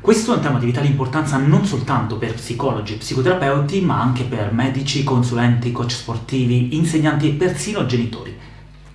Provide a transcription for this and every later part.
Questo è un tema di vitale importanza non soltanto per psicologi e psicoterapeuti, ma anche per medici, consulenti, coach sportivi, insegnanti e persino genitori.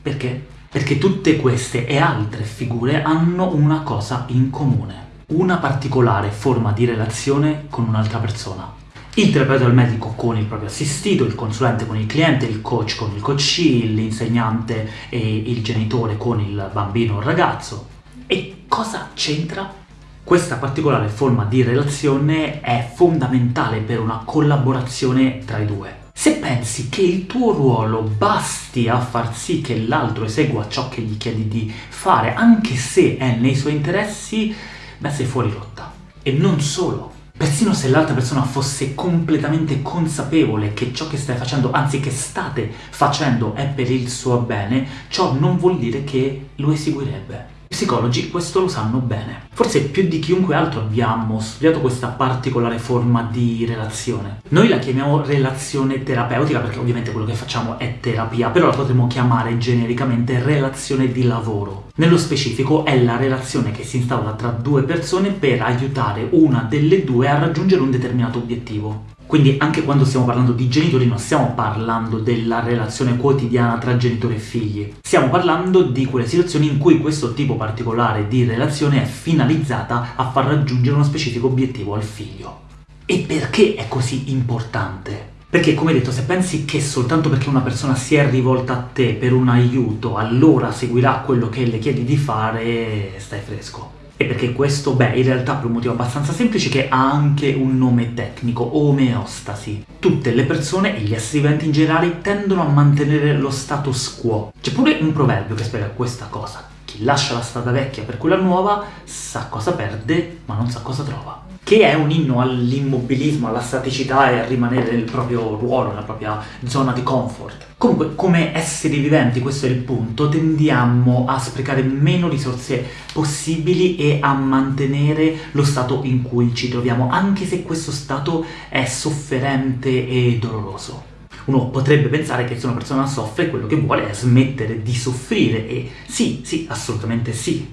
Perché? Perché tutte queste e altre figure hanno una cosa in comune, una particolare forma di relazione con un'altra persona. Il terapeuta o il medico con il proprio assistito, il consulente con il cliente, il coach con il coachee, l'insegnante e il genitore con il bambino o il ragazzo. E cosa c'entra questa particolare forma di relazione è fondamentale per una collaborazione tra i due. Se pensi che il tuo ruolo basti a far sì che l'altro esegua ciò che gli chiedi di fare, anche se è nei suoi interessi, beh sei fuori rotta. E non solo. Persino se l'altra persona fosse completamente consapevole che ciò che stai facendo, anzi che state facendo, è per il suo bene, ciò non vuol dire che lo eseguirebbe psicologi questo lo sanno bene. Forse più di chiunque altro abbiamo studiato questa particolare forma di relazione. Noi la chiamiamo relazione terapeutica perché ovviamente quello che facciamo è terapia, però la potremmo chiamare genericamente relazione di lavoro. Nello specifico è la relazione che si instaura tra due persone per aiutare una delle due a raggiungere un determinato obiettivo. Quindi anche quando stiamo parlando di genitori non stiamo parlando della relazione quotidiana tra genitori e figli, stiamo parlando di quelle situazioni in cui questo tipo particolare di relazione è finalizzata a far raggiungere uno specifico obiettivo al figlio. E perché è così importante? Perché, come detto, se pensi che soltanto perché una persona si è rivolta a te per un aiuto, allora seguirà quello che le chiedi di fare, stai fresco. E perché questo, beh, in realtà per un motivo abbastanza semplice che ha anche un nome tecnico, omeostasi. Tutte le persone e gli esseri viventi in generale tendono a mantenere lo status quo. C'è pure un proverbio che spiega questa cosa. Chi lascia la strada vecchia per quella nuova sa cosa perde, ma non sa cosa trova che è un inno all'immobilismo, alla staticità e a rimanere nel proprio ruolo, nella propria zona di comfort. Comunque, come esseri viventi, questo è il punto, tendiamo a sprecare meno risorse possibili e a mantenere lo stato in cui ci troviamo, anche se questo stato è sofferente e doloroso. Uno potrebbe pensare che se una persona soffre quello che vuole è smettere di soffrire e sì, sì, assolutamente sì,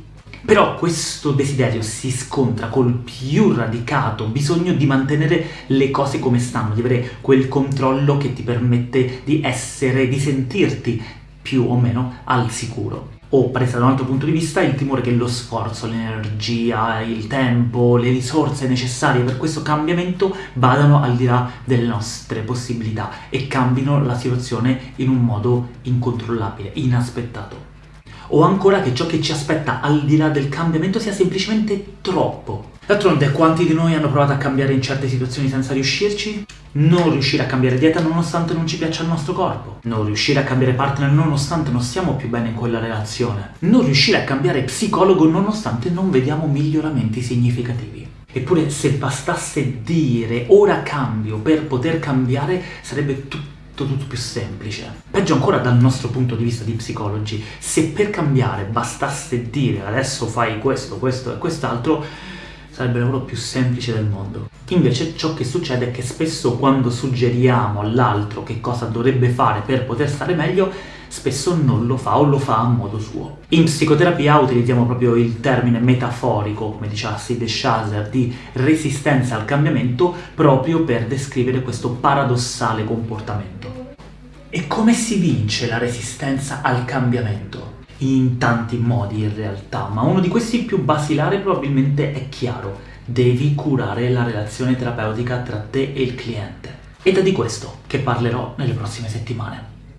però questo desiderio si scontra col più radicato bisogno di mantenere le cose come stanno, di avere quel controllo che ti permette di essere, di sentirti più o meno al sicuro. O, presa da un altro punto di vista, il timore che lo sforzo, l'energia, il tempo, le risorse necessarie per questo cambiamento vadano al di là delle nostre possibilità e cambino la situazione in un modo incontrollabile, inaspettato o ancora che ciò che ci aspetta al di là del cambiamento sia semplicemente troppo. D'altronde, quanti di noi hanno provato a cambiare in certe situazioni senza riuscirci? Non riuscire a cambiare dieta nonostante non ci piaccia il nostro corpo. Non riuscire a cambiare partner nonostante non stiamo più bene in quella relazione. Non riuscire a cambiare psicologo nonostante non vediamo miglioramenti significativi. Eppure se bastasse dire ora cambio per poter cambiare sarebbe tutto tutto più semplice. Peggio ancora dal nostro punto di vista di psicologi, se per cambiare bastasse dire adesso fai questo, questo e quest'altro, sarebbe il lavoro più semplice del mondo. Invece ciò che succede è che spesso quando suggeriamo all'altro che cosa dovrebbe fare per poter stare meglio, spesso non lo fa o lo fa a modo suo. In psicoterapia utilizziamo proprio il termine metaforico, come diceva Sid Shazer, di resistenza al cambiamento proprio per descrivere questo paradossale comportamento. E come si vince la resistenza al cambiamento? In tanti modi in realtà, ma uno di questi più basilari probabilmente è chiaro. Devi curare la relazione terapeutica tra te e il cliente. Ed è di questo che parlerò nelle prossime settimane.